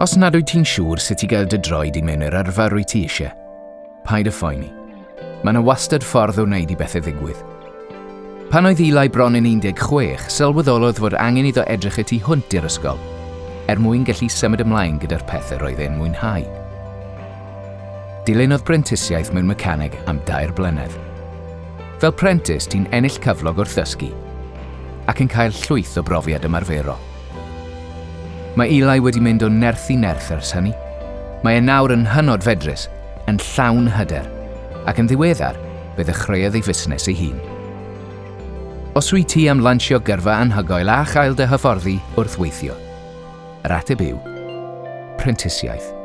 Os nad wyt ti'n siŵr sut i gael dy droed i mewn i'r arfer wyt ti eisiau, paid y phoeni. Mae yna wastad ffordd o wneud i bethau ddigwydd. Pan oedd Eli bron yn 16, sylweddolodd fod angen iddo edrych y tu hwnt i'r ysgol, er mwyn gallu symud ymlaen gyda'r pethau roedd e'n mwynhau. Dilynodd brentisiaeth mewn mecaneg am dair blynedd. Fel prentis, ti'n ennill cyflog wrth ddysgu ac yn cael llwyth o brofiad ymarferol. Mae Eli wedi mynd o nerth i nerth ers hynny. Mae e nawr yn hynod fedrus, yn llawn hyder, ac yn ddiweddar fe ddechreuodd ei fusnes ei hun. Os wyt ti am lansio gyrfa anhygoel a chael dy hyfforddi wrth weithio? Yr ateb yw, prentisiaeth.